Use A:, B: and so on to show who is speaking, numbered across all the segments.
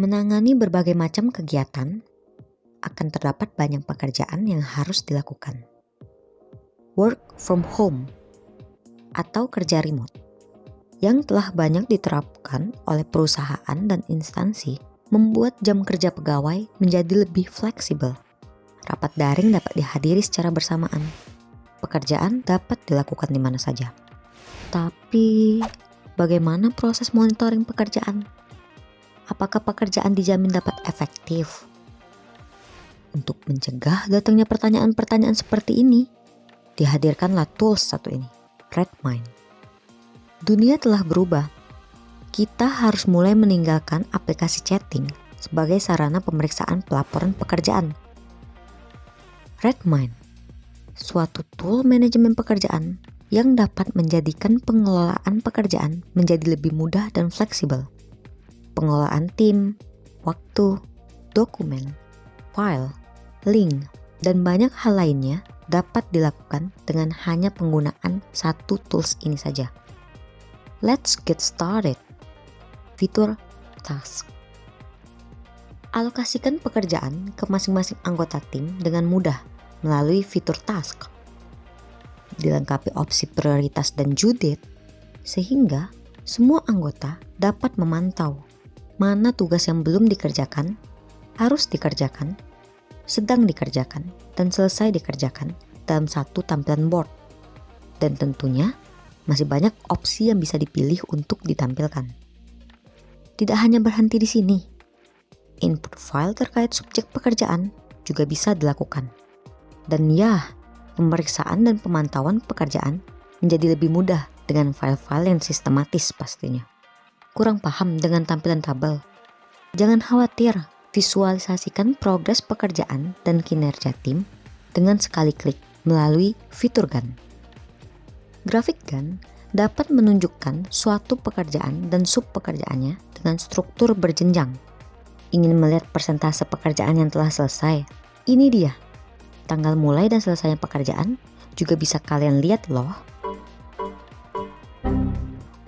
A: menangani berbagai macam kegiatan, akan terdapat banyak pekerjaan yang harus dilakukan. Work from home atau kerja remote yang telah banyak diterapkan oleh perusahaan dan instansi membuat jam kerja pegawai menjadi lebih fleksibel. Rapat daring dapat dihadiri secara bersamaan. Pekerjaan dapat dilakukan di mana saja. Tapi, bagaimana proses monitoring pekerjaan? Apakah pekerjaan dijamin dapat efektif? Untuk mencegah datangnya pertanyaan-pertanyaan seperti ini, dihadirkanlah tools satu ini, Redmine. Dunia telah berubah. Kita harus mulai meninggalkan aplikasi chatting sebagai sarana pemeriksaan pelaporan pekerjaan. Redmine, suatu tool manajemen pekerjaan yang dapat menjadikan pengelolaan pekerjaan menjadi lebih mudah dan fleksibel. Pengelolaan tim, waktu, dokumen, file, link, dan banyak hal lainnya dapat dilakukan dengan hanya penggunaan satu tools ini saja. Let's get started. Fitur task. Alokasikan pekerjaan ke masing-masing anggota tim dengan mudah melalui fitur task. Dilengkapi opsi prioritas dan judit, sehingga semua anggota dapat memantau mana tugas yang belum dikerjakan, harus dikerjakan, sedang dikerjakan, dan selesai dikerjakan dalam satu tampilan board. Dan tentunya masih banyak opsi yang bisa dipilih untuk ditampilkan. Tidak hanya berhenti di sini, input file terkait subjek pekerjaan juga bisa dilakukan. Dan ya, pemeriksaan dan pemantauan pekerjaan menjadi lebih mudah dengan file-file yang sistematis pastinya. Kurang paham dengan tampilan tabel? Jangan khawatir, visualisasikan progres pekerjaan dan kinerja tim dengan sekali klik melalui fitur GAN. Grafik Gantt dapat menunjukkan suatu pekerjaan dan sub pekerjaannya dengan struktur berjenjang. Ingin melihat persentase pekerjaan yang telah selesai? Ini dia. Tanggal mulai dan selesainya pekerjaan juga bisa kalian lihat loh.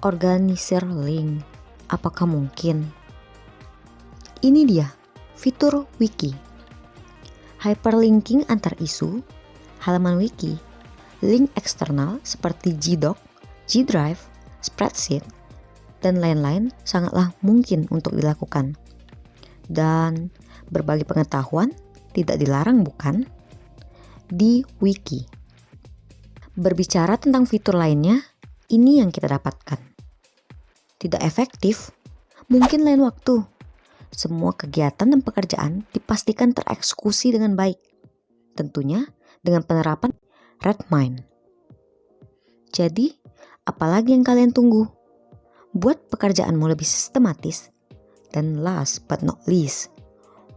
A: Organisir link. Apakah mungkin? Ini dia, fitur wiki. Hyperlinking antar isu, halaman wiki link eksternal seperti Gdoc, G-Drive, spreadsheet, dan lain-lain sangatlah mungkin untuk dilakukan. Dan berbagi pengetahuan tidak dilarang bukan? Di wiki. Berbicara tentang fitur lainnya, ini yang kita dapatkan. Tidak efektif, mungkin lain waktu. Semua kegiatan dan pekerjaan dipastikan tereksekusi dengan baik. Tentunya dengan penerapan Redmine. Jadi, apalagi yang kalian tunggu? Buat pekerjaanmu lebih sistematis. Dan last but not least,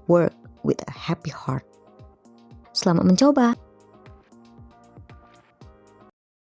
A: work with a happy heart. Selamat mencoba!